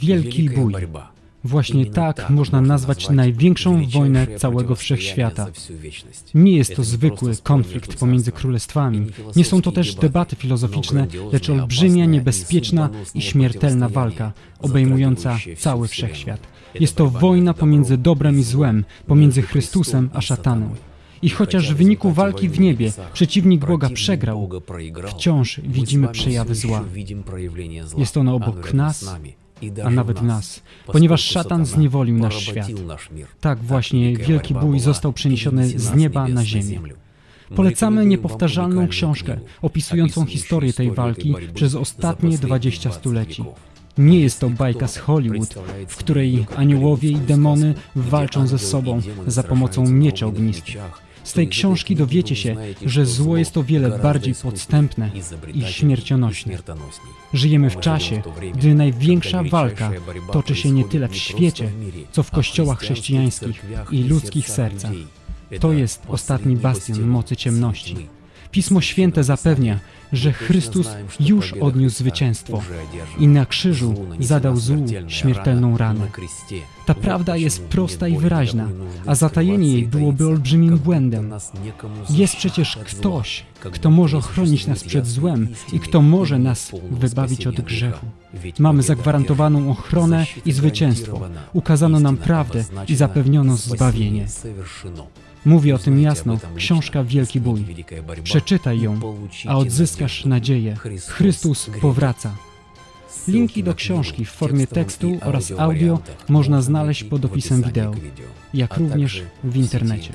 Wielki bój. Właśnie tak można nazwać największą wojnę całego wszechświata. Nie jest to zwykły konflikt pomiędzy królestwami. Nie są to też debaty filozoficzne, lecz olbrzymia, niebezpieczna i śmiertelna walka, obejmująca cały wszechświat. Jest to wojna pomiędzy dobrem i złem, pomiędzy Chrystusem a szatanem. I chociaż w wyniku walki w niebie przeciwnik Boga przegrał, wciąż widzimy przejawy zła. Jest ono obok nas, a nawet nas, ponieważ szatan zniewolił nasz świat. Tak właśnie wielki bój został przeniesiony z nieba na ziemię. Polecamy niepowtarzalną książkę opisującą historię tej walki przez ostatnie 20 stuleci. Nie jest to bajka z Hollywood, w której aniołowie i demony walczą ze sobą za pomocą miecza ognistych. Z tej książki dowiecie się, że zło jest o wiele bardziej podstępne i śmiercionośne. Żyjemy w czasie, gdy największa walka toczy się nie tyle w świecie, co w kościołach chrześcijańskich i ludzkich sercach. To jest ostatni bastion mocy ciemności. Pismo Święte zapewnia, że Chrystus już odniósł zwycięstwo i na krzyżu zadał złu śmiertelną ranę. Ta prawda jest prosta i wyraźna, a zatajenie jej byłoby olbrzymim błędem. Jest przecież ktoś, kto może ochronić nas przed złem i kto może nas wybawić od grzechu. Mamy zagwarantowaną ochronę i zwycięstwo. Ukazano nam prawdę i zapewniono zbawienie. Mówi o tym jasno książka Wielki Bój. Przeczytaj ją, a odzyskasz nadzieję. Chrystus powraca. Linki do książki w formie tekstu oraz audio można znaleźć pod opisem wideo, jak również w internecie.